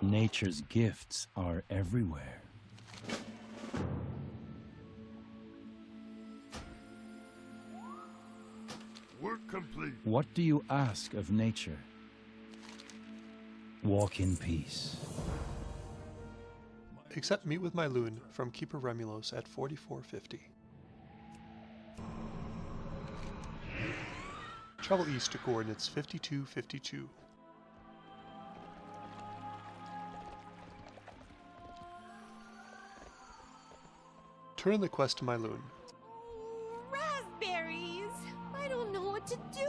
Nature's gifts are everywhere. Work complete. What do you ask of nature? Walk in peace. Accept Meet with Mylune from Keeper Remulos at 4450. Travel east to coordinates 5252. Turn the quest to Mylune. Oh, Raspberries! I don't know what to do!